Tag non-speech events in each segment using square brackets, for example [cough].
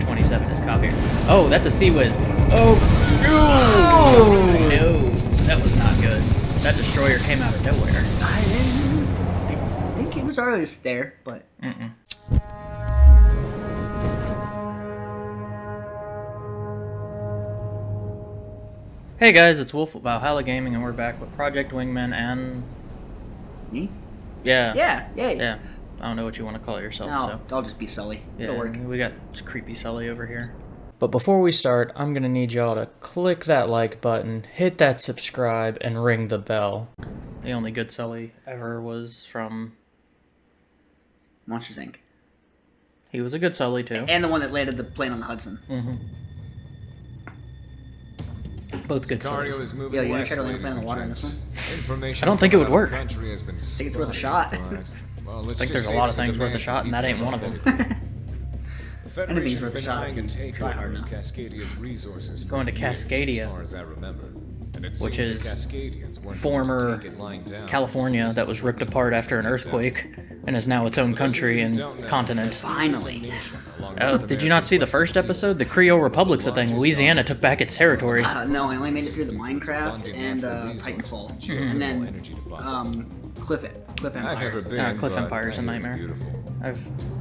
SU-27 is copier. Oh, that's a Sea Whiz. Oh, no! No, that was not good. That destroyer came out of nowhere. I didn't. I think it was always there, but Mm-mm. Hey guys, it's Wolf of Valhalla Gaming, and we're back with Project Wingman and me. yeah, Yeah, yeah. yeah. I don't know what you want to call it yourself. No, so I'll just be Sully. yeah, It'll work. we got creepy Sully over here. But before we start, I'm gonna need y'all to click that like button, hit that subscribe, and ring the bell. The only good Sully ever was from. Monsters Inc. He was a good Sully too. And the one that landed the plane on the Hudson. Mm-hmm. Both good Sicario Sullys. is moving Yeah, you wanna west, try to land ladies in the water in this Information I don't think it would from out of work. Country has been think it's worth a shot. [laughs] but, well, let's think there's a lot of things worth a shot, and that ain't one of them. know [laughs] Anything's worth a shot eyeing a if you try hard enough. Cascadia's resources Going to years, Cascadia, as far as I remember. And it which is Cascadians weren't going to former take it lying down. California that was ripped apart after an earthquake and is now its own country and continent. Finally. Oh, did you not see the first episode? The Creole Republic's a thing. Louisiana took back its territory. Uh, no, I only made it through the Minecraft and uh, Titanfall, and then um, Cliff Cliff Empire. been, Ah, Cliff Empire is a nightmare. I'm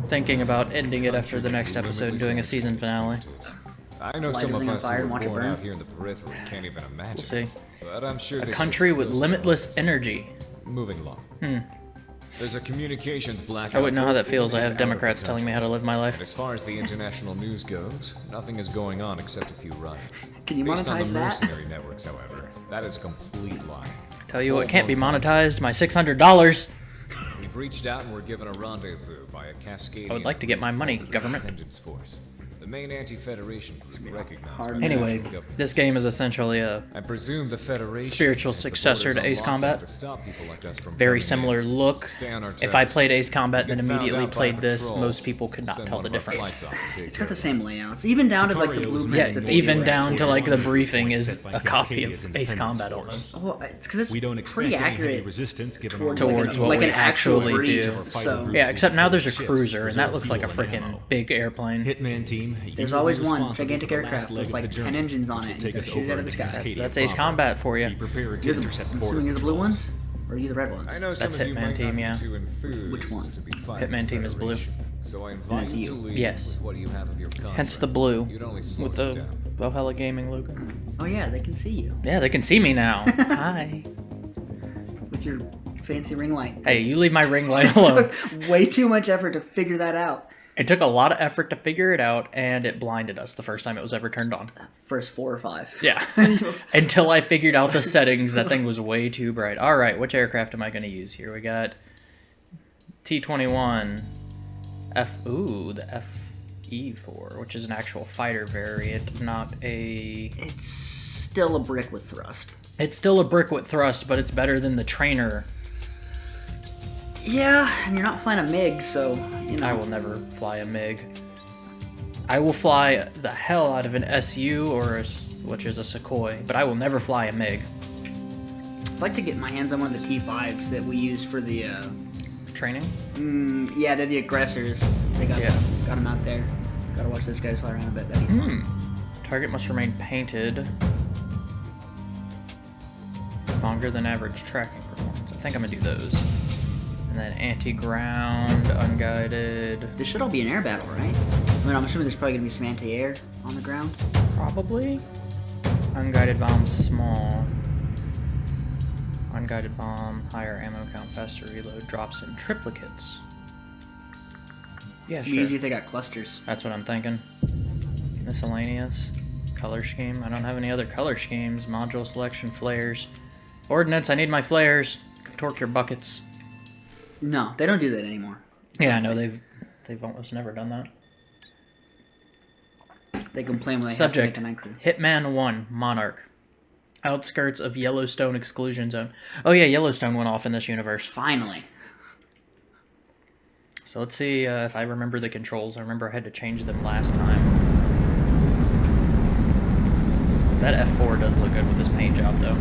thinking about ending it after the next episode and doing a season finale. I know Light some of us fire who and were born out here in the periphery can't even imagine. We'll see. But I'm sure A country with limitless enough. energy. Moving along. Hmm. There's a communications blackout. I wouldn't know how that feels. I have and out of the Democrats telling me how to live my And life. as far as the international news goes, nothing is going on except a few riots. Can you Based on monetize the that? mercenary networks, however, that is a complete lie. Tell you what can't be monetized, my $600. We've reached out and we're given a rendezvous by a Cascadian. I would like to get my money, government. Force. The main anti-Federation group recognized hard the Anyway, this game is essentially a I presume the Federation Spiritual has the successor to Ace Combat. to stop people like us from very similar in. look. Stay on our If I played Ace Combat, then immediately played this, patrol, most people could not tell the difference. flights off to take It's care got the same layouts, even down to like the Sicario was blueprints. Yeah, even down to like the briefing is a copy of Ace Combat Force. almost. Well, it's because it's We don't expect pretty any heavy accurate resistance given towards, our Towards like, an, what like we an actual actually breed. do. So Yeah, except now there's a cruiser, and that looks like a freaking big airplane. Hitman team. You There's always one gigantic for the last aircraft with like the 10 engines on it, and take you us gotta shoot it out over of the sky. Cascadia That's Ace. Combat for you. Be prepared to You're the, intercept I'm border assuming you're the blue ones, or are you the red ones? I know That's some of you Hitman might team, yeah. be Which one? to be fighting Hitman team is blue. So I invite you you. to leave Yes. what you have of your contract. Hence the blue You'd only slow with the down. Valhalla Gaming logo. Oh yeah, they can see you Yeah, they can see me now. [laughs] Hi. with your fancy ring light. Hey, you leave my ring light [laughs] alone. took way too much effort to figure that out. It took a lot of effort to figure it out, and it blinded us the first time it was ever turned on. First four or five. Yeah. [laughs] Until I figured out the [laughs] settings, that thing was way too bright. All right, which aircraft am I going to use here? We got T-21, F. Ooh, the FE4, which is an actual fighter variant, not a. It's still a brick with thrust. It's still a brick with thrust, but it's better than the trainer. Yeah, and you're not flying a MiG, so you know. I will never fly a MiG. I will fly the hell out of an SU or a, which is a Sukhoi, but I will never fly a MiG. I'd like to get my hands on one of the T5s that we use for the. Uh, Training? mm, yeah, they're the aggressors. They got Yeah. got them out there. Gotta watch those guys fly around a bit. That'd. Hmm. Target must remain painted. Longer than average tracking performance. I think I'm gonna do those. And then anti-ground, unguided, This should all be an air battle, right? I mean, I'm assuming there's probably gonna be some anti-air on the ground. probably. Unguided bomb, small. Unguided bomb, higher ammo count, faster reload, drops in triplicates. Yeah, It'd be sure. easy if they got clusters. That's what I'm thinking. Miscellaneous. Color scheme. I don't have any other color schemes. Module selection, flares. Ordnance, I need my flares. Torque your buckets. No, they don't do that anymore. Yeah, I know they've they've almost never done that. They complain when they Subject. have to make a night. Hitman 1, Monarch. Outskirts of Yellowstone exclusion zone. Oh yeah, Yellowstone went off in this universe. Finally. So let's see uh, if I remember the controls. I remember I had to change them last time. That F4 does look good with this paint job though.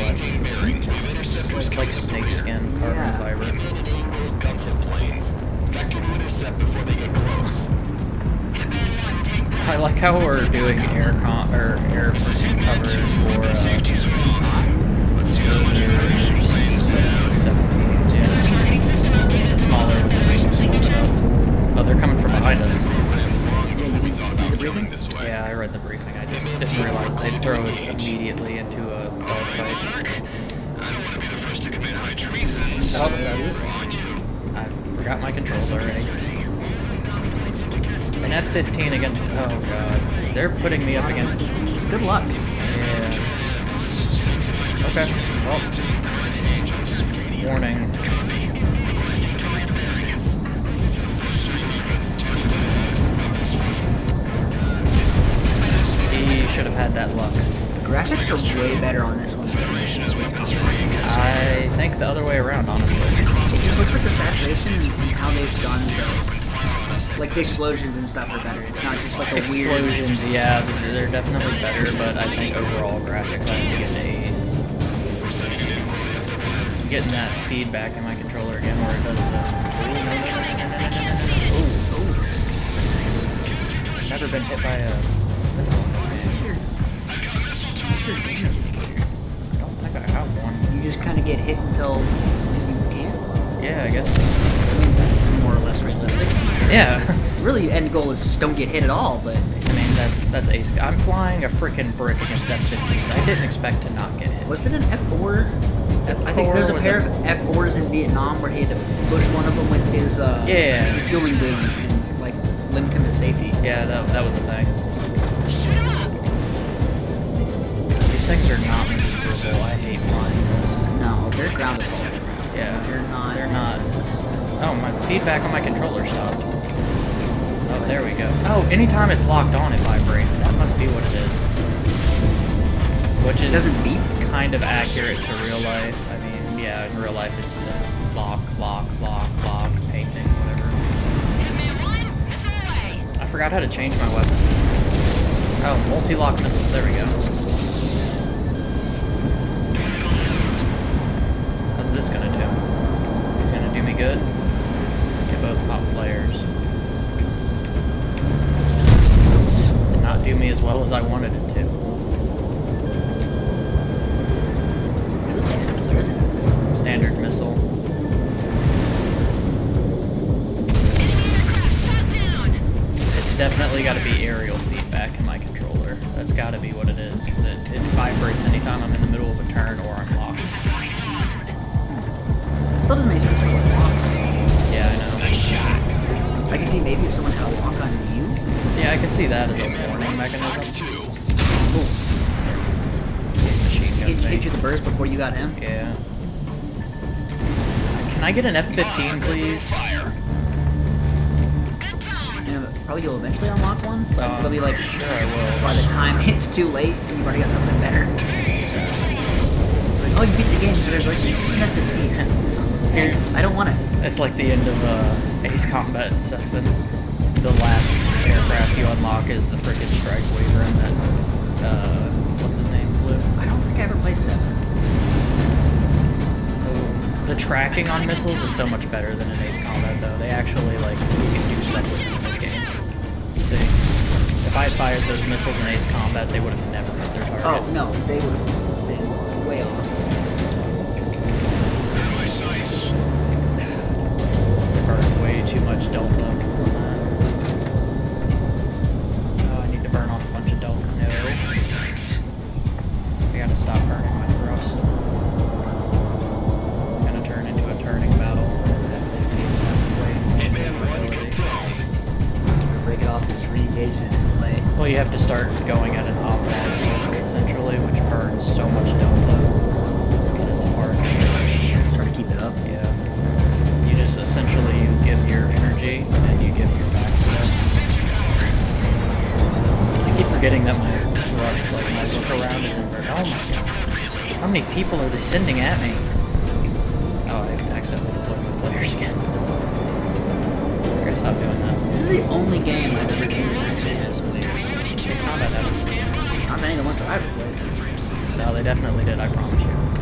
All Sicario elements maintain bearings with interceptors It's like snakeskin, carbon Yeah. fiber. Command and aim both guns and planes. Vector to intercept before they get close. like how we're doing air con or air cover for uh, smaller Oh, they're coming from behind us. Yeah, I read the briefing. I just didn't realize they'd throw us immediately into a dogfight. Oh, that's... I forgot my controls already. An F-15 against... Oh, God. They're putting me up against... Good luck. Yeah. Okay. Well. Warning. He should have had that luck. Graphics are way better on this one I think the other way around, honestly. It just looks like the saturation and how they've done the... Like, the explosions and stuff are better. It's not just like a explosions, weird... Explosions, yeah, they're, they're definitely better, but I think overall graphics, I think it's. A's. I'm getting that feedback in my controller again where it does the... Ooh, ooh. Never been hit by a your damage? I don't think I have one. You just kind of get hit until you can't. Yeah, I guess. I mean, that's more or less realistic. Yeah. [laughs] Really, end goal is just don't get hit at all. But I mean, that's that's ace. I'm flying a freaking brick against F-15s. I didn't expect to not get hit. was it an F4? I think there's a pair of F4s in Vietnam where he had to push one of them with his uh, Yeah. refueling boom and like limit him to safety. Yeah, that, that was the thing. Things are not maneuverable. I hate flying. No, they're ground assault. Yeah, They're not. They're not. Oh, my feedback on my controller stopped. Oh, there we go. Oh, anytime it's locked on, it vibrates. That must be what it is. Which is doesn't beep. kind of accurate to real life. I mean, yeah, in real life it's the lock, lock, lock, lock, painting, whatever. I forgot how to change my weapon. Oh, multi-lock missiles. There we go. How's this gonna do? He's gonna do me good. Get both pop flares. Did not do me as well as I wanted it to. What is that? There isn't this. Standard missile. It's definitely got to be aerial feedback in my controller. That's got to be what it is, because it, it vibrates anytime I'm in the middle of a turn or still doesn't make sense for a lock. Yeah, I know. I can see maybe if someone had a lock on you. Yeah, I can see that as a warning mechanism. Cool. Machine Hit, hit you the burst before you got him. Yeah. Can I get an F-15, please? Yeah, but probably you'll eventually unlock one. But Um, it'll be like sure I will. by the time [laughs] it's too late, you've already got something better. Like, oh, you beat the game. Congratulations. Here's an F-15. Here's, I don't want it. It's like the end of uh, Ace Combat 7. The last aircraft you unlock is the frickin' Strike Wyvern that, uh, what's his name, flew. I don't think I ever played seven. The tracking on missiles is so much better than in Ace Combat, though. They actually, like, you can do stuff with them in this game. They, if I had fired those missiles in Ace Combat, they would have never hit their target. Oh no, they would have been way off. Much delta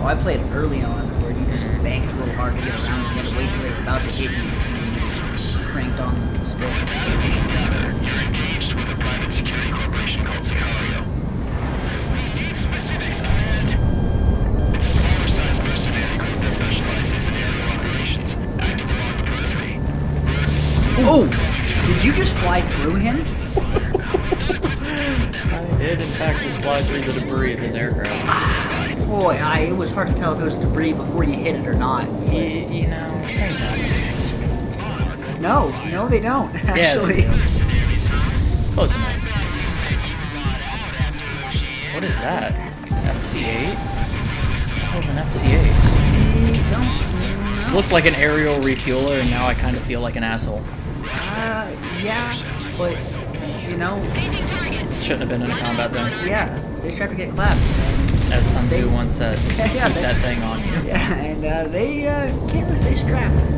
I played early on, where you just banked real hard to get around and you had to wait till they were about to hit you, and then you just cranked on them still. You're engaged with a private security corporation called Sicario. We need specifics, and it's a small-sized mercenary group that specializes in aerial operations, active along the periphery. Oh! Did you just fly through him? [laughs] I did, in fact, just fly through the debris of his aircraft. Boy, I, it was hard to tell if it was debris before you hit it or not. You, you know. No, no, they don't. [laughs] Actually, Yeah. Close enough. What is that? FC-8? What the hell's an FC-8? I don't know. Looked like an aerial refueler, and now I kind of feel like an asshole. Uh, yeah, but you know, Shouldn't have been in a combat zone. yeah, they tried to get clapped. As Sun They- Tzu once said, [laughs] Yeah, keep they- that thing on you. [laughs] Yeah, and uh, they uh, can't stay strapped. [laughs]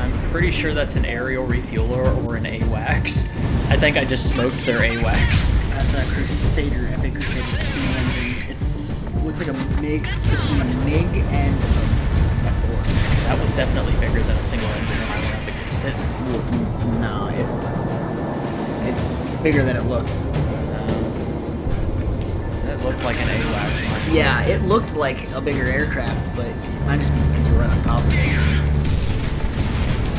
I'm pretty sure that's an aerial refueler or an AWACS. I think I just smoked their AWACS. That's a Crusader, Epic Crusader steam engine. It's looks like a mix between a MiG and a F4. That was definitely bigger than a single engine when I went up against it. No, it, it's it's bigger than it looks. Um, it looked like an AWACS. when Yeah, it looked like a bigger aircraft, but it might just be because you're right on top of it.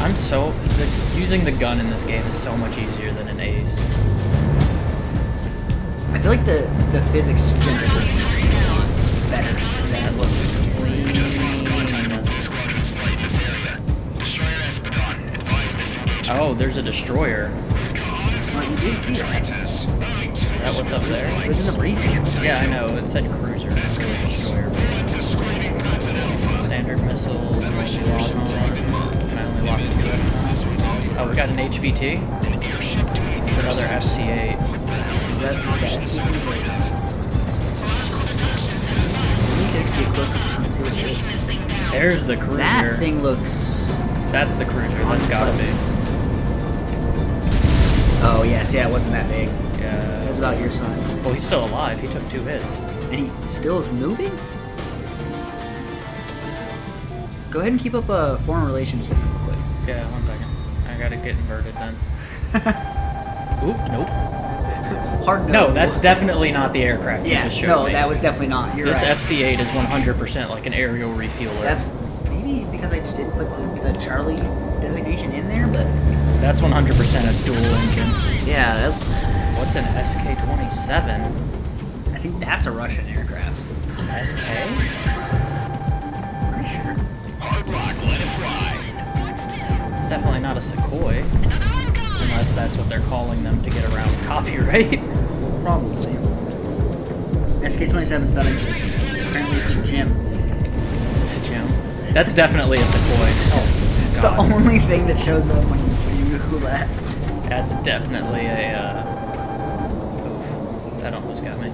I'm so the, using the gun in this game is so much easier than an Ace. I feel like the the physics generally is a lot better. That looks clean. Squadrons flight this area. Destroyer Espadon, advise disengagement. Oh, there's a destroyer. Oh, you did see that. Is that what's up there? It was in the briefing. Yeah, I know. It said cruiser, really destroyer. Standard missiles. Can I only two at a time? Oh, we got an HVT. It's another FC-8. Is that the SUV? Let me actually get closer just to see what it is. There's the cruiser. That thing looks. That's the cruiser. That's gotta be. Oh yes, yeah, it wasn't that big. It was about your size. Well, he's still alive. He took two hits. And he still is moving? Go ahead and keep up uh, foreign relations with him real quick. Yeah, one second. I gotta get inverted then. [laughs] Oop, nope. [laughs] Hard to No, that's definitely not the aircraft you just showed No, me. that was definitely not. You're this right. FC-8 is 100% like an aerial refueler. That's maybe because I just didn't put the, the Charlie designation in there, but That's 100% a dual engine. yeah, that, What's an SK-27? I think that's a Russian aircraft. SK? Pretty sure. Hard rock, let it fly. It's definitely not a Sukhoi. Unless that's what they're calling them to get around [laughs] copyright. Probably. SK-27 doesn't exist. Apparently it's a gym. It's a gem. That's definitely a Sukhoi. Oh, God. the only thing that shows up when you, when Google that. That's definitely a, uh... Oof, that almost got me.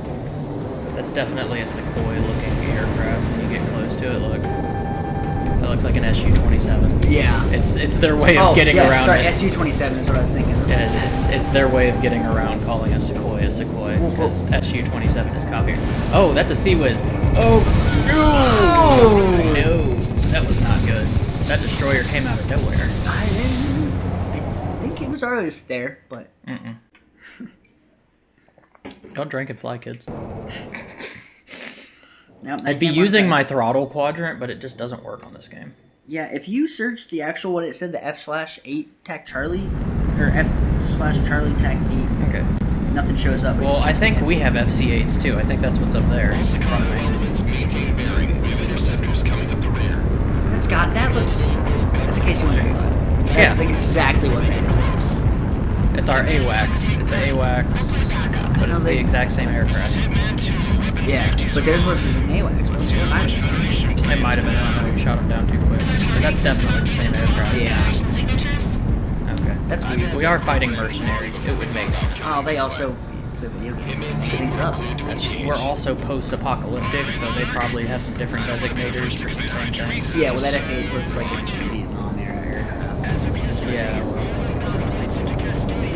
That's definitely a Sukhoi-looking aircraft. When you get close to it, look. That looks like an SU-27. Yeah. It's it's their way of oh, getting yeah, around sorry, it. SU-27 is what I was thinking. It- it's their way of getting around calling a Sukhoi a Sukhoi because whoa. SU-27 is copied. Oh, that's a Sea Whiz. Oh, No! no, that was not good. That destroyer came out of nowhere. I. I think it was always there, but Mm-mm. Don't drink and fly, kids. no, I'd be using my throttle quadrant, but it just doesn't work on this game. Yeah, if you search the actual what it said, the F slash eight tac Charlie, or F slash Charlie tac eight, Okay. nothing shows up. Well, I think we have FC-8s too. I think that's what's up there. in front of me. That's that looks. That's a KC-135. That's Yeah. exactly what that is. It's our AWACS. It's a AWACS, but it's the exact same aircraft. Yeah, but theirs was an AWACS. it? I don't know. It might have been. I don't know. You shot him down too quick. But that's definitely the same aircraft. Yeah. Okay. That's I- weird. We are fighting mercenaries. It would make sense. Oh, they also. It's a video game. Things up. We're also post-apocalyptic, so they probably have some different designators for some same things. Yeah, well, that F8 looks like it's Vietnam era. Yeah.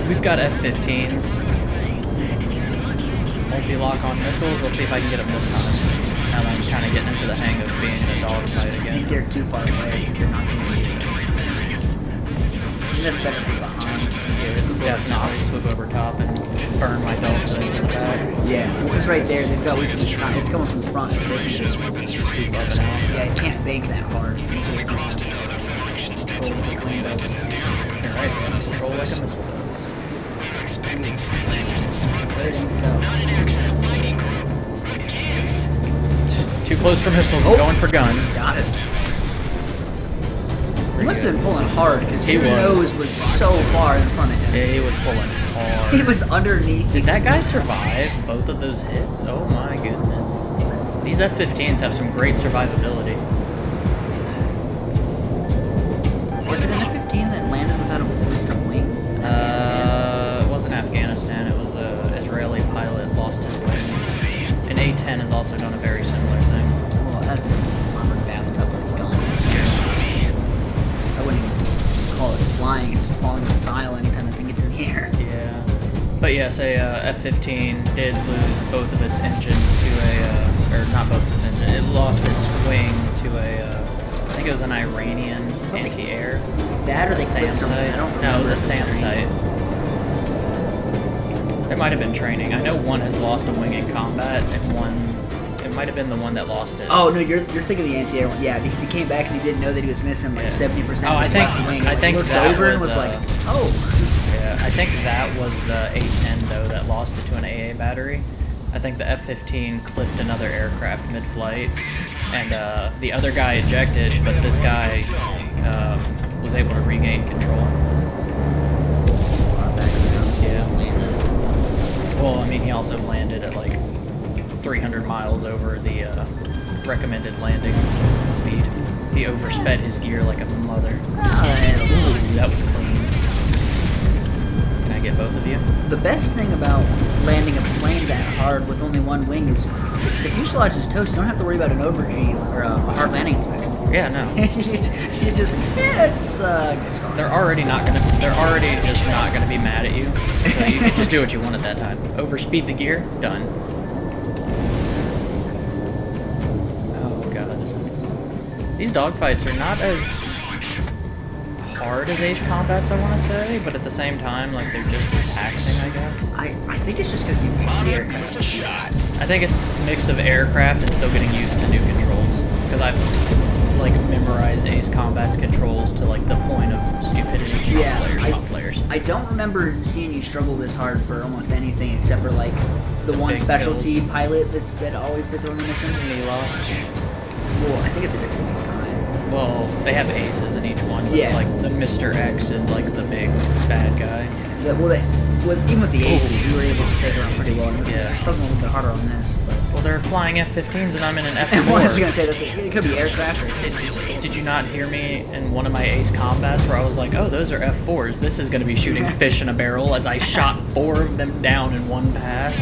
We've got F-15s. Multi-lock on missiles. Let's see if I can get them this time. Now I'm kind of getting into the hang of being in a dogfight again. I think they're too far away. They're not going to that's better for behind. Yeah, it's, definitely swoop over top and burn my delta into the back. Yeah, because right there they've got much time. It's coming from the front, so they can just Swoop up and out. yeah, it can't bank that hard. It's just Control like a plane does. You're right. Control like a missile does. But it ain't. Too close for missiles. I'm oh. going for guns. Got it. He must have been pulling hard because his was. nose was so far in front of him. Yeah, he was pulling [laughs] hard. He was underneath. Did that guy survive both of those hits? Oh my goodness. These F-15s have some great survivability. Was it an F-15 flying. It's falling in style anytime the thing gets in the air. Yeah. But yes, a uh, F-15 did lose both of its engines to a, uh, or not both of its engines. It lost its wing to a, uh, I think it was an Iranian anti-air. That or A they SAM site. I don't. No, it was a SAM site. It might have been training. I know one has lost a wing in combat, and one, it might have been the one that lost it. Oh no, you're you're thinking the anti-air one. Yeah, because he came back and he didn't know that he was missing like Yeah. seventy percent. Oh, I think- wing. I think looked that over and was, was like, uh, oh. Yeah, I think that was the A-10 though that lost it to an AA battery. I think the F-15 clipped another aircraft mid-flight, and uh, the other guy ejected, but this guy um, was able to regain control. Yeah. Well, I mean, he also landed at like 300 miles over the uh, recommended landing speed. He oversped his gear like a mother. Ooh, that was clean. Can I get both of you? The best thing about landing a plane that hard with only one wing is the fuselage is toast. You don't have to worry about an over G or a, a hard landing inspection. Yeah, no. [laughs] you just yeah, it's uh, it's gone. They're already not gonna. They're already just not gonna be mad at you. So you can just do what you want at that time. [laughs] Overspeed the gear. Done. These dogfights are not as hard as Ace Combats, I want to say, but at the same time, like they're just as taxing, I guess. I, I think it's just because you picked the aircraft. shot. I think it's a mix of aircraft and still getting used to new controls. Because I've like memorized Ace Combat's controls to like the point of stupidity. Top Yeah, players, I- top players. I don't remember seeing you struggle this hard for almost anything except for like the, The one specialty kills. pilot that's that always does on the missions. Mila. Well, I think it's a different time. Well, they have aces in each one. Yeah. Like the Mr. X is like the big bad guy. Yeah. well, that was even with the aces, you were able to take on pretty well. Yeah. struggling a little bit harder on this. But Well, they're flying F-15s and I'm in an [laughs] and what was you gonna say? That's it could be aircraft Did, did you not hear me in one of my Ace Combats where I was like, oh, those are F4s. This is going to be shooting [laughs] fish in a barrel as I shot four of them down in one pass.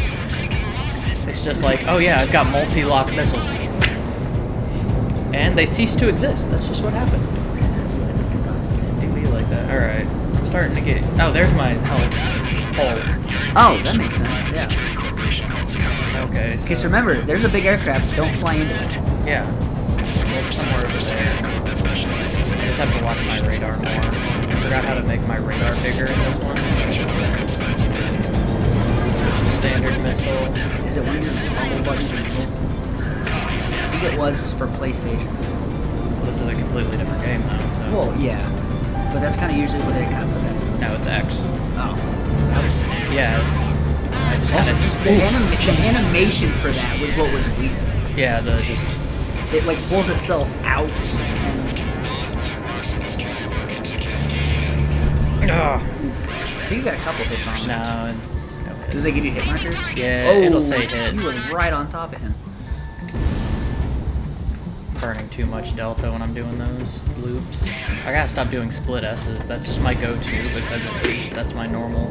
It's just like, oh yeah, I've got multi-lock missiles. And they cease to exist. That's just what happened. It do be like that. Alright. I'm starting to get... Oh, there's my health hole. Oh, that makes sense. Yeah. Okay, so... Okay, so remember, there's a big aircraft. Don't fly into it. Yeah. It's somewhere over there. I just have to watch my radar more. I forgot how to make my radar bigger in this one, so... Switch to standard missile. Is it one of your was for PlayStation. This is a completely different game though, so... Well, yeah, but that's kind of usually where they kind of put that stuff. No, it's X. Oh. Yeah, it's... I just kind just the, anim- the animation for that was what was weird. Yeah, the just... It like pulls itself out. And, Ugh. I think you got a couple hits on him. No. Does they give you hit markers? Yeah, oh, it'll say hit. You were right on top of him. Burning too much delta when I'm doing those loops. I gotta stop doing split S's. That's just my go-to because at least That's my normal.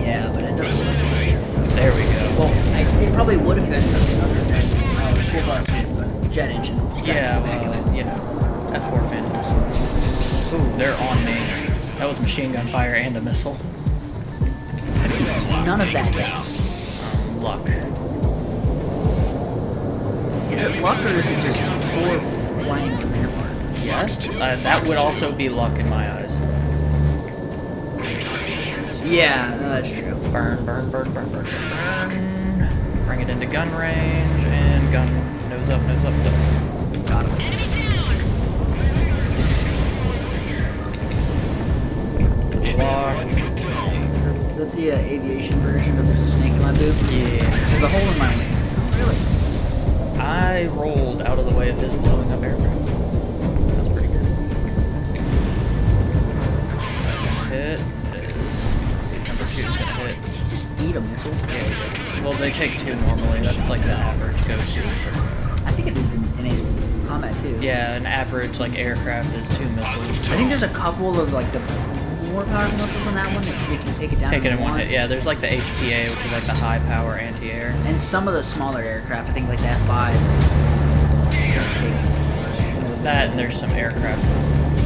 Yeah, but it doesn't look. There we go. Well, I, it probably would if you had something other than uh, school bus with a jet engine. Yeah, to the back of well, you know, F4 Phantoms. Ooh, they're on me. That was machine gun fire and a missile. None of that hit. Um, luck. Is it luck or is it just poor flying on their part? Yes, uh, that would also be luck in my eyes. Yeah, no, that's true. Burn, burn, burn, burn, burn, burn, burn. Bring it into gun range and gun nose up, nose up. Done. Got him. Lock. Is that the uh, aviation version of There's a Snake in My Boot? Yeah. There's a hole in my wing. I rolled out of the way of his blowing up aircraft. That's pretty good. Hit is. Number two is gonna hit. Just eat a missile. Yeah. Well, they take two normally. That's like the average go-to. I think it is in, in Ace Combat too. Yeah, an average like aircraft is two missiles. I think there's a couple of like the more powerful missiles on that one that you can take it down. Take it in one hit. Yeah, there's like the HPA, which is like the high power anti-air. And some of the smaller aircraft, I think like the F5s. don't take- That and there's some aircraft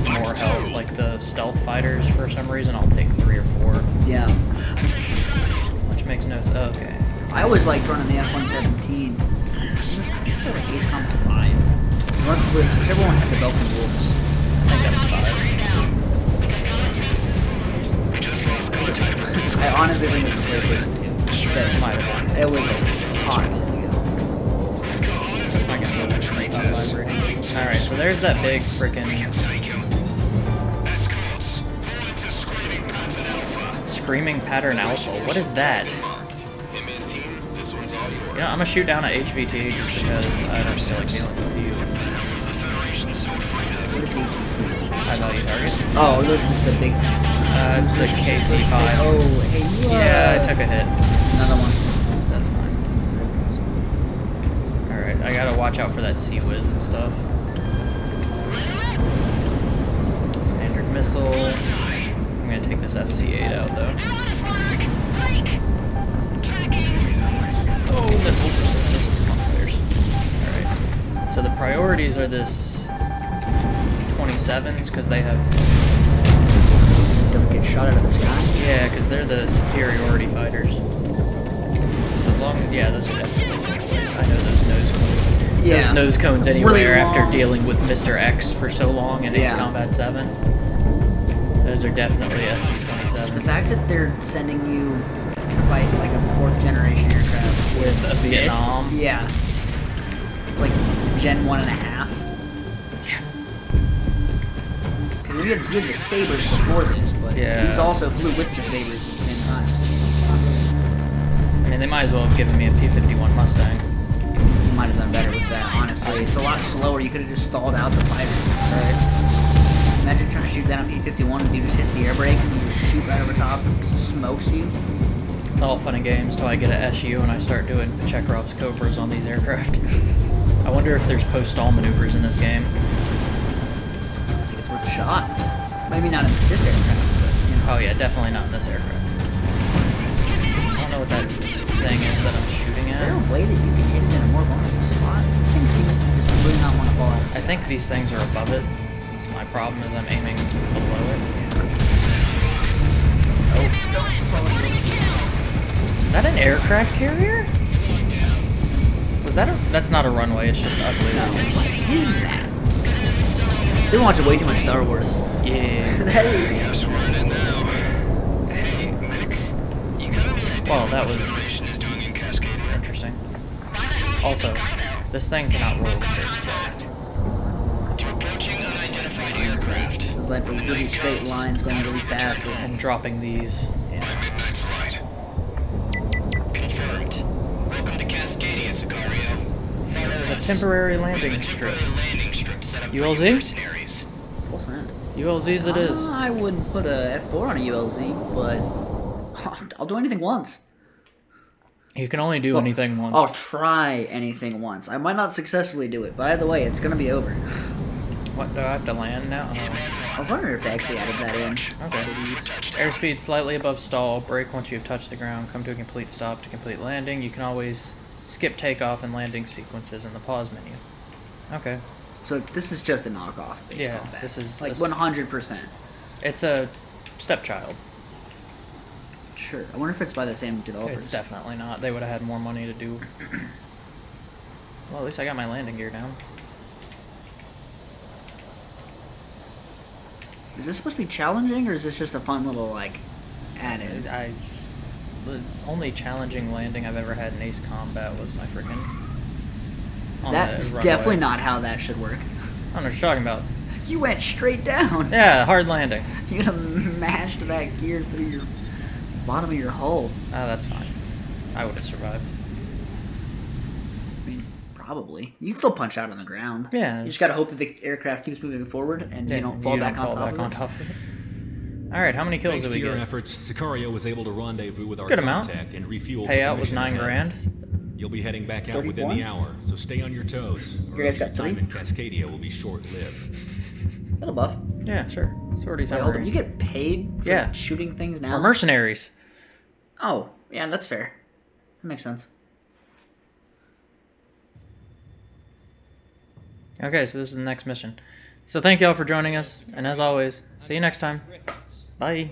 more health, like the stealth fighters. For some reason, I'll take three or four, Yeah. which makes no sense. Okay. I always liked running the F-117. I think it was Ace Combat 5. Whichever one had the Belkan Wolves. I think that was five. I honestly think it was PlayStation 2. So, Might have it was hot minute ago. I got the stop vibrating. All right, so there's that big freaking screaming pattern alpha. What is that? You know, I'm gonna shoot down at HVT just because I don't feel like dealing with you. What is HVT? High target. Oh, those the big. Uh, it's the KC5. Oh, hey, Yeah, I took a hit. Another one. That's fine. Alright, I gotta watch out for that Sea Whiz and stuff. Standard missile. I'm gonna take this FC8 out though. Oh, missiles, missiles, missiles. Alright. So the priorities are this 27s because they have. Don't get shot out of the sky. Yeah, because they're the superiority fighters. So as long yeah, those are definitely ways. I know those nose cones. Yeah. Those nose cones Really anywhere after dealing with Mr. X for so long in Ace Combat 7. Those are definitely The SU-27. fact that they're sending you to fight like a fourth generation aircraft With a this- Vietnam. yeah. It's like Gen 1 and a half. We had, we had the Sabres before this, but Yeah. these also flew with the Sabres at the same time. I mean, they might as well have given me a P-51 Mustang. You might have done better with that, honestly. It's a lot slower. You could have just stalled out the fighters. Right. Imagine trying to shoot down a P-51 and dude just hits the air brakes and you just shoot right over top and smokes you. It's all fun and games till I get a SU and I start doing Chekhov's Cobras on these aircraft. [laughs] I wonder if there's post-stall maneuvers in this game. Shot. Maybe not in this aircraft, but you know. Oh yeah, definitely not in this aircraft. I don't know what that thing is that I'm shooting at. Is there a way that you can hit it in a more vulnerable spot? Some things seem to just really not want to fall out. I think these things are above it. My problem is I'm aiming below it. Oh. Is that an aircraft carrier? Was that a... That's not a runway, it's just ugly. What is that? They watch way too much Star Wars. Yeah. [laughs] that is. Well, that was interesting. Also, this thing cannot roll to save itself. To approaching unidentified aircraft. This is like a really straight lines going really fast. And dropping these. Yeah. Midnight flight. Confirmed. Welcome to Cascadia, Sicario. Follow The temporary landing a strip. temporary landing strip set up for ULZ? your mercenaries. Full send. ULZs it is. I wouldn't put a F4 on a ULZ, but [laughs] I'll do anything once. You can only do anything once. I'll try anything once. I might not successfully do it, but either way, it's gonna be over. What, do I have to land now? I was wondering if they actually added that in. Okay. Airspeed slightly above stall. Brake once you've touched the ground. Come to a complete stop to complete landing. You can always skip takeoff and landing sequences in the pause menu. Okay. So this is just a knockoff based Yeah, combat. this is- like 100%. It's a stepchild. Sure. I wonder if it's by the same developers. It's definitely not. They would have had more money to do. [clears throat] Well, at least I got my landing gear down. Is this supposed to be challenging, or is this just a fun little like added. I the only challenging landing I've ever had in Ace Combat was my freaking. On That's the runway. definitely not how that should work. I don't know what you're talking about. You went straight down. [laughs] Yeah, hard landing. [laughs] You gotta mash that gear through your bottom of your hull. Oh, that's fine. I would have survived. I mean, probably. You can still punch out on the ground. Yeah. You just gotta hope that the aircraft keeps moving forward and Yeah, you don't fall back on fall top back on top of it. All right, how many kills Thanks did to your get? efforts, Sicario was able to rendezvous with our Good amount. contact and refuel. for Payout was nine ahead. grand. You'll be heading back out within the hour, so stay on your toes. Or You guys your got time in Cascadia will be short-lived. Got a buff. Yeah, sure. Sortie Wait, hold on. You get paid for Yeah. shooting things now? We're mercenaries. Oh, yeah, that's fair. That makes sense. Okay, so this is the next mission. So thank y'all for joining us, and as always, see you next time. Bye.